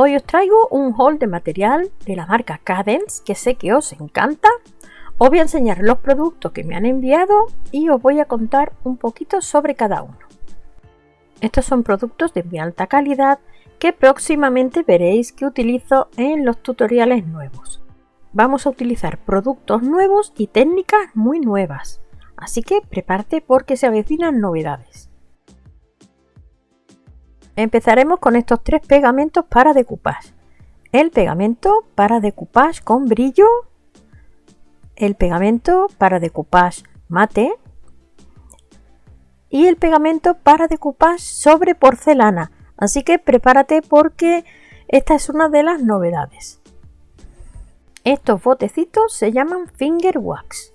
Hoy os traigo un haul de material de la marca Cadence que sé que os encanta. Os voy a enseñar los productos que me han enviado y os voy a contar un poquito sobre cada uno. Estos son productos de muy alta calidad que próximamente veréis que utilizo en los tutoriales nuevos. Vamos a utilizar productos nuevos y técnicas muy nuevas, así que prepárate porque se avecinan novedades. Empezaremos con estos tres pegamentos para decoupage. El pegamento para decoupage con brillo, el pegamento para decoupage mate y el pegamento para decoupage sobre porcelana Así que prepárate porque esta es una de las novedades. Estos botecitos se llaman Finger Wax.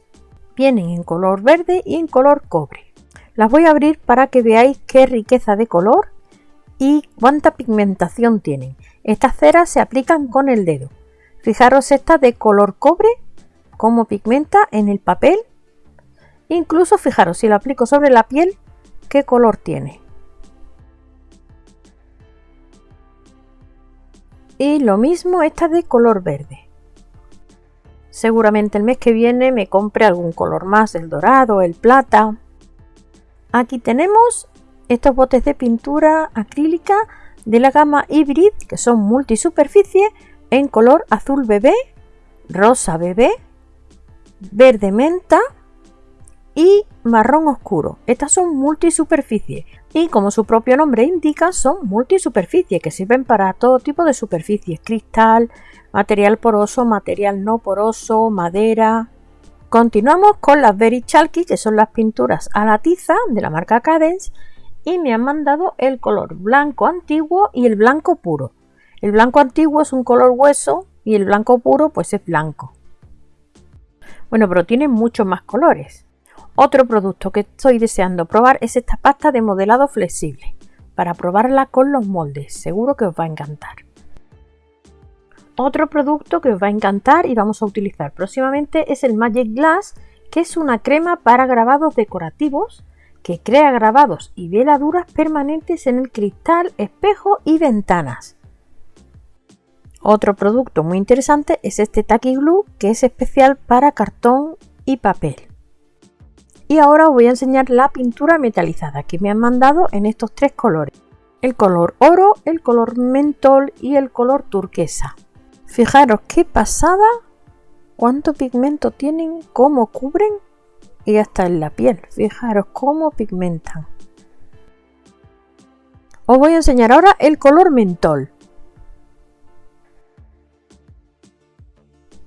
Vienen en color verde y en color cobre. Las voy a abrir para que veáis qué riqueza de color y cuánta pigmentación tienen. Estas ceras se aplican con el dedo. Fijaros esta de color cobre, cómo pigmenta en el papel. Incluso fijaros si lo aplico sobre la piel, qué color tiene. y lo mismo esta de color verde. Seguramente el mes que viene me compre algún color más, el dorado, el plata. Aquí tenemos estos botes de pintura acrílica de la gama Hybrid que son multisuperficie en color azul bebé, rosa bebé, verde menta y marrón oscuro. Estas son multisuperficie y como su propio nombre indica son multisuperficie que sirven para todo tipo de superficies, cristal, material poroso, material no poroso, madera. Continuamos con las Very Chalky que son las pinturas a la tiza de la marca Cadence y me han mandado el color blanco antiguo y el blanco puro. El blanco antiguo es un color hueso y el blanco puro pues es blanco. Bueno, pero tiene muchos más colores. Otro producto que estoy deseando probar es esta pasta de modelado flexible, para probarla con los moldes, seguro que os va a encantar. Otro producto que os va a encantar y vamos a utilizar próximamente es el Magic Glass, que es una crema para grabados decorativos que crea grabados y veladuras permanentes en el cristal, espejo y ventanas. Otro producto muy interesante es este Tacky Glue, que es especial para cartón y papel. Y ahora os voy a enseñar la pintura metalizada que me han mandado en estos tres colores. El color oro, el color mentol y el color turquesa. Fijaros qué pasada, cuánto pigmento tienen, cómo cubren y hasta en la piel. Fijaros cómo pigmentan. Os voy a enseñar ahora el color mentol.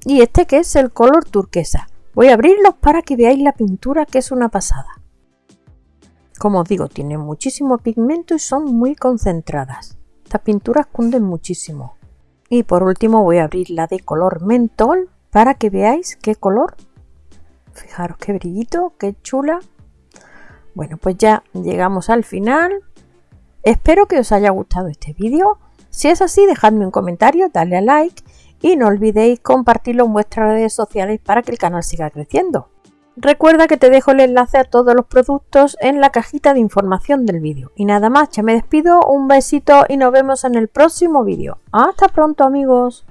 Y este que es el color turquesa. Voy a abrirlos para que veáis la pintura que es una pasada. Como os digo, tienen muchísimo pigmento y son muy concentradas. Estas pinturas cunden muchísimo. Y por último voy a abrir la de color mentol para que veáis qué color. Fijaros qué brillito, qué chula. Bueno, pues ya llegamos al final. Espero que os haya gustado este vídeo. Si es así, dejadme un comentario, dale a like y no olvidéis compartirlo en vuestras redes sociales para que el canal siga creciendo. Recuerda que te dejo el enlace a todos los productos en la cajita de información del vídeo. Y nada más, ya me despido, un besito y nos vemos en el próximo vídeo. Hasta pronto amigos.